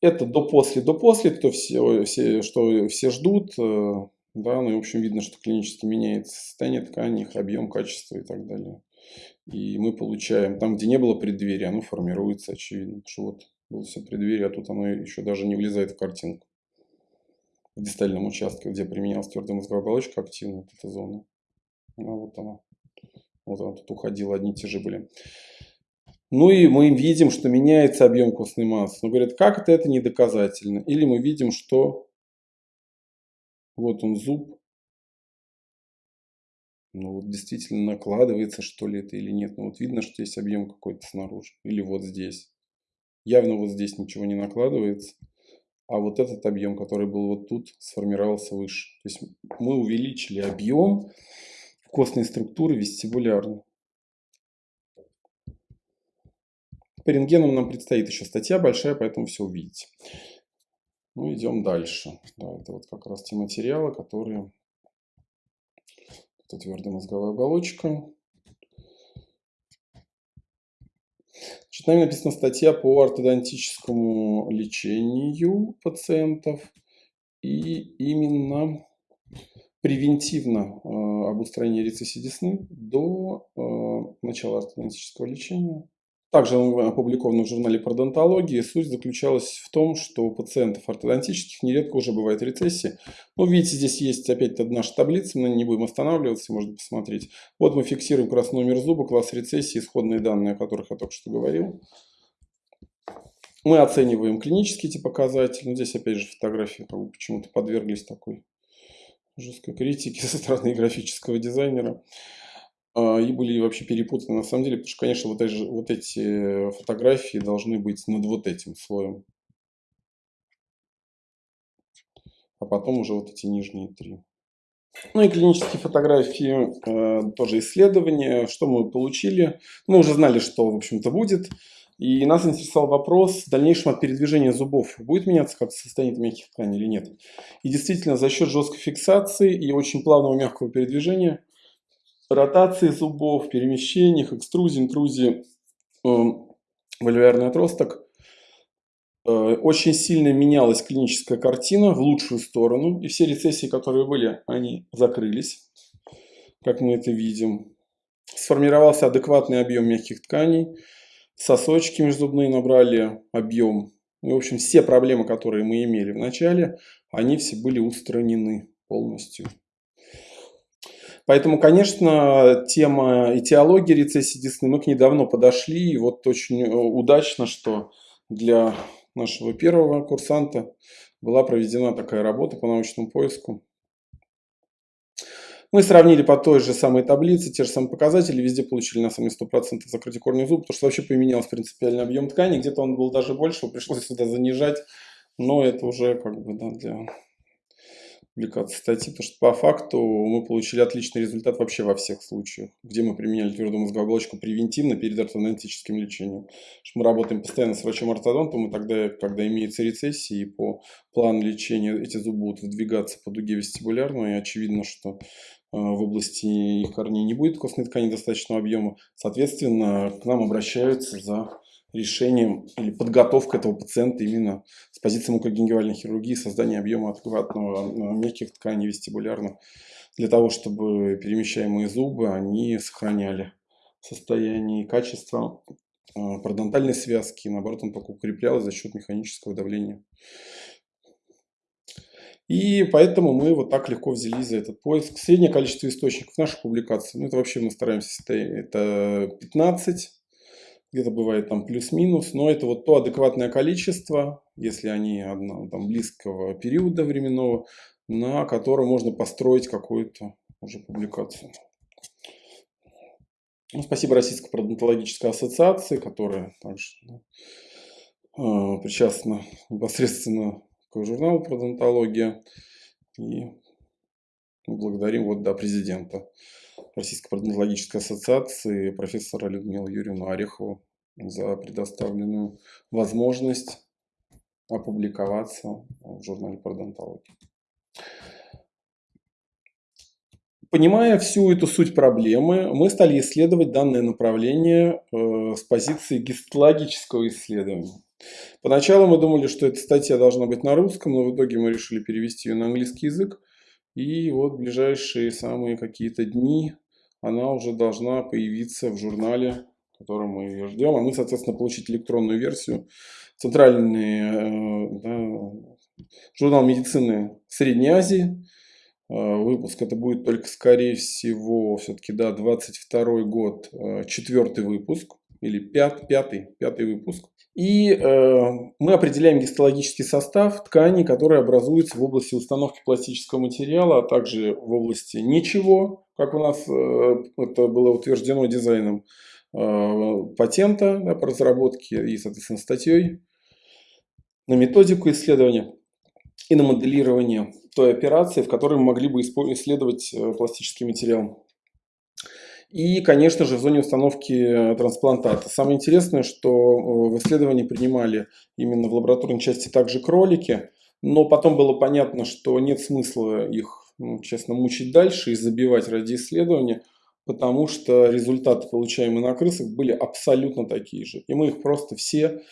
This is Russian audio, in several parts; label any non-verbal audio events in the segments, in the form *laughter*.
Это до-после, до-после, кто все, все, что все ждут. Э, да, ну и, в общем, видно, что клинически меняется состояние ткани, их объем, качество и так далее. И мы получаем, там, где не было преддверия, оно формируется, очевидно, что вот было все преддверие, а тут оно еще даже не влезает в картинку. В дистальном участке, где применялась твердая мозговая оболочка, активно вот эта зона. А вот она. Вот она тут уходила, одни и те же были. Ну и мы видим, что меняется объем костной массы. Но говорят, как это, это не доказательно. Или мы видим, что вот он зуб. Ну вот действительно накладывается, что ли это или нет. Ну вот видно, что есть объем какой-то снаружи. Или вот здесь. Явно вот здесь ничего не накладывается. А вот этот объем, который был вот тут, сформировался выше. То есть мы увеличили объем костной структуры вестибулярно. По рентгенам нам предстоит еще статья большая, поэтому все увидите. Ну, идем дальше. Да, это вот как раз те материалы, которые... Это твердая мозговая оболочка. Значит, нами написана статья по ортодонтическому лечению пациентов. И именно превентивно э, об устранении рецессии десны до э, начала ортодонтического лечения. Также опубликовано в журнале пародонтологии. Суть заключалась в том, что у пациентов ортодонтических нередко уже бывает рецессия. Ну, видите, здесь есть опять наша таблица, мы не будем останавливаться, можно посмотреть. Вот мы фиксируем раз номер зуба, класс рецессии, исходные данные, о которых я только что говорил. Мы оцениваем клинические эти показатели. Ну, здесь опять же фотографии почему-то подверглись такой жесткой критике *laughs* со стороны графического дизайнера. А, и были вообще перепутаны на самом деле, потому что, конечно, вот эти, вот эти фотографии должны быть над вот этим слоем. А потом уже вот эти нижние три. Ну и клинические фотографии, э, тоже исследования. Что мы получили? Мы уже знали, что, в общем-то, будет. И нас интересовал вопрос в дальнейшем от передвижения зубов. Будет меняться как состояние мягких тканей или нет? И действительно, за счет жесткой фиксации и очень плавного мягкого передвижения – ротации зубов, перемещениях, экструзии, интрузии, э, вальвиарный отросток. Э, очень сильно менялась клиническая картина в лучшую сторону. И все рецессии, которые были, они закрылись, как мы это видим. Сформировался адекватный объем мягких тканей. Сосочки межзубные набрали объем. И, в общем, все проблемы, которые мы имели в начале, они все были устранены полностью. Поэтому, конечно, тема этиологии рецессии десны, мы к ней давно подошли. И вот очень э, удачно, что для нашего первого курсанта была проведена такая работа по научному поиску. Мы сравнили по той же самой таблице, те же самые показатели, везде получили на самом деле 100% закрытие корня зуба, потому что вообще поменялся принципиальный объем ткани, где-то он был даже больше, пришлось сюда занижать, но это уже как бы да, для публикации статьи, потому что по факту мы получили отличный результат вообще во всех случаях, где мы применяли твердую мозговую оболочку превентивно перед ортодонтическим лечением. Мы работаем постоянно с врачом-ортодонтом, и тогда, когда имеется рецессия, и по плану лечения эти зубы будут выдвигаться по дуге вестибулярной, и очевидно, что э, в области их корней не будет костной ткани достаточного объема, соответственно, к нам обращаются за решением или подготовкой этого пациента именно с позиции мукогенгивальной хирургии, создания объема адекватного э, мягких тканей вестибулярно, для того, чтобы перемещаемые зубы, они сохраняли состояние и качество э, пародонтальной связки, наоборот, он только укреплялся за счет механического давления. И поэтому мы вот так легко взялись за этот поиск. Среднее количество источников наших публикаций, ну это вообще мы стараемся, это 15 где-то бывает там плюс-минус, но это вот то адекватное количество, если они одно, там, близкого периода временного, на котором можно построить какую-то уже публикацию. Ну, спасибо Российской пародонтологической ассоциации, которая также да, э, причастна непосредственно к журналу «Пародонтология». И благодарим вот, да, президента Российской пародонтологической ассоциации профессора Людмилу Юрьевну Орехову за предоставленную возможность опубликоваться в журнале пародонтологии. Понимая всю эту суть проблемы, мы стали исследовать данное направление э, с позиции гистологического исследования. Поначалу мы думали, что эта статья должна быть на русском, но в итоге мы решили перевести ее на английский язык. И вот ближайшие самые какие-то дни она уже должна появиться в журнале, в котором мы ее ждем. А мы, соответственно, получить электронную версию. Центральный э, да, журнал медицины Средней Азии. Э, выпуск это будет только, скорее всего, все-таки, да, 22 год, э, четвертый выпуск. Или пят, пятый, пятый выпуск. И э, мы определяем гистологический состав тканей, которые образуются в области установки пластического материала, а также в области ничего, как у нас э, это было утверждено дизайном э, патента да, по разработке и, соответственно, статьей, на методику исследования и на моделирование той операции, в которой мы могли бы исследовать э, пластический материал. И, конечно же, в зоне установки э, трансплантата. Самое интересное, что э, в исследовании принимали именно в лабораторной части также кролики, но потом было понятно, что нет смысла их, ну, честно, мучить дальше и забивать ради исследования, потому что результаты, получаемые на крысах, были абсолютно такие же. И мы их просто все,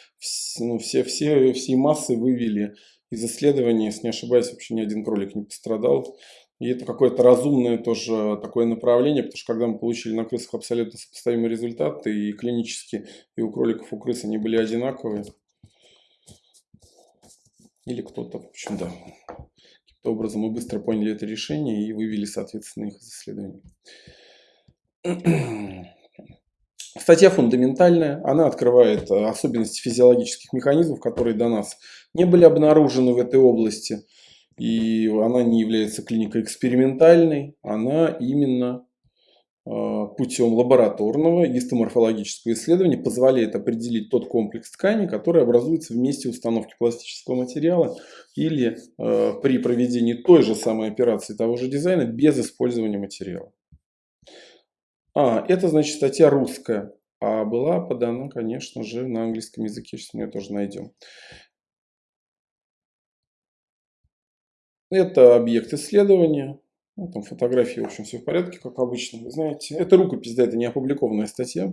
ну, все, все, все массы вывели из исследований, если не ошибаюсь, вообще ни один кролик не пострадал. И это какое-то разумное тоже такое направление, потому что когда мы получили на крысах абсолютно сопоставимые результаты, и клинически, и у кроликов, у крыс они были одинаковые. Или кто-то, в общем, да, каким-то образом мы быстро поняли это решение и вывели, соответственно, их из исследований. *clears throat* Статья фундаментальная, она открывает особенности физиологических механизмов, которые до нас не были обнаружены в этой области и она не является клиникой экспериментальной, она именно а, путем лабораторного гистоморфологического исследования позволяет определить тот комплекс тканей, который образуется в месте установки пластического материала или э, при проведении той же самой операции того же дизайна без использования материала. А, это значит статья русская, а была подана, конечно же, на английском языке, сейчас мы ее тоже найдем. Это объект исследования. Ну, там фотографии, в общем, все в порядке, как обычно. Вы знаете, это рукопись, да, это не опубликованная статья.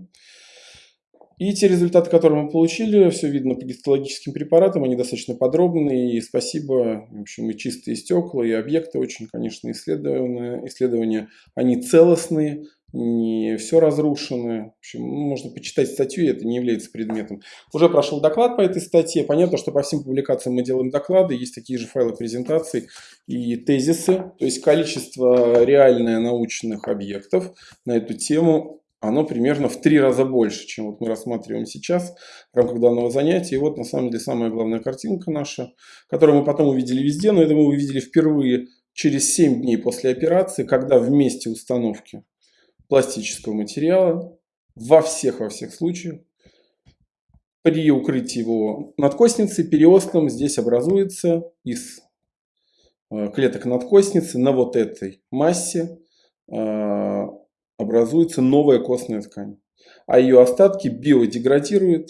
И те результаты, которые мы получили, все видно по гистологическим препаратам, они достаточно подробные. И спасибо, в общем, и чистые стекла, и объекты очень, конечно, исследованы. Исследования, они целостные, не все разрушено. В общем, ну, можно почитать статью, это не является предметом. Уже прошел доклад по этой статье. Понятно, что по всем публикациям мы делаем доклады, есть такие же файлы презентаций и тезисы. То есть количество реальное научных объектов на эту тему оно примерно в три раза больше, чем вот мы рассматриваем сейчас в рамках данного занятия. И вот на самом деле самая главная картинка наша, которую мы потом увидели везде, но это мы увидели впервые через 7 дней после операции, когда в месте установки пластического материала во всех, во всех случаях. При укрытии его надкостницы периостом здесь образуется из э, клеток надкостницы на вот этой массе э, образуется новая костная ткань. А ее остатки биодеградируют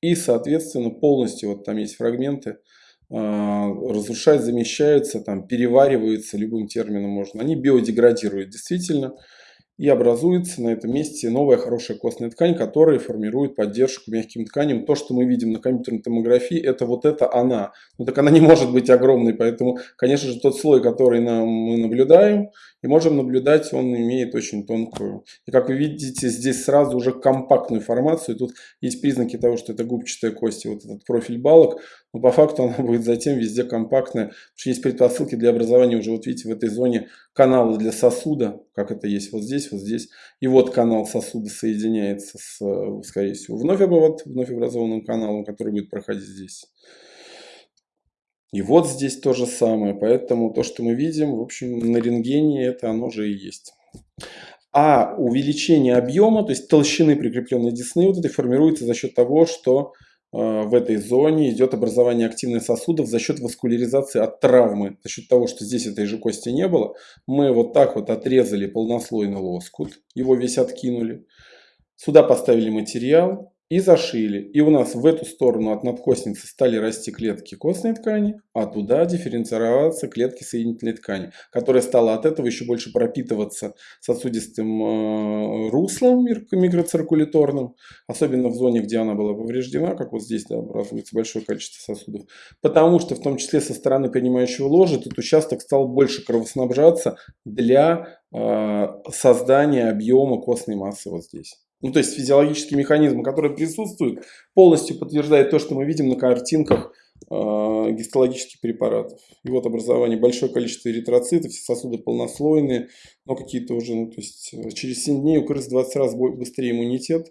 и, соответственно, полностью, вот там есть фрагменты, а, разрушать, замещаются, там, перевариваются, любым термином можно. Они биодеградируют действительно и образуется на этом месте новая хорошая костная ткань, которая формирует поддержку мягким тканям. То, что мы видим на компьютерной томографии, это вот это она. Ну так она не может быть огромной, поэтому, конечно же, тот слой, который нам, мы наблюдаем, и можем наблюдать, он имеет очень тонкую. И как вы видите, здесь сразу уже компактную формацию. Тут есть признаки того, что это губчатая кость, вот этот профиль балок. Но по факту она будет затем везде компактная. Есть предпосылки для образования уже, вот видите, в этой зоне канала для сосуда, как это есть вот здесь, вот здесь. И вот канал сосуда соединяется с, скорее всего, вновь, обвод, вновь образованным каналом, который будет проходить здесь. И вот здесь то же самое. Поэтому то, что мы видим, в общем, на рентгене это оно же и есть. А увеличение объема, то есть толщины прикрепленной десны, вот это формируется за счет того, что э, в этой зоне идет образование активных сосудов за счет васкуляризации от травмы. За счет того, что здесь этой же кости не было, мы вот так вот отрезали полнослойный лоскут, его весь откинули. Сюда поставили материал, и зашили. И у нас в эту сторону от надкосницы стали расти клетки костной ткани, а туда дифференцироваться клетки соединительной ткани, которая стала от этого еще больше пропитываться сосудистым э, руслом микроциркуляторным, особенно в зоне, где она была повреждена, как вот здесь да, образуется большое количество сосудов. Потому что в том числе со стороны принимающего ложа этот участок стал больше кровоснабжаться для э, создания объема костной массы вот здесь ну то есть физиологические механизмы, которые присутствуют, полностью подтверждает то, что мы видим на картинках э, гистологических препаратов. И вот образование большое количество эритроцитов, все сосуды полнослойные, но какие-то уже, ну то есть через 7 дней у крыс 20 раз быстрее иммунитет.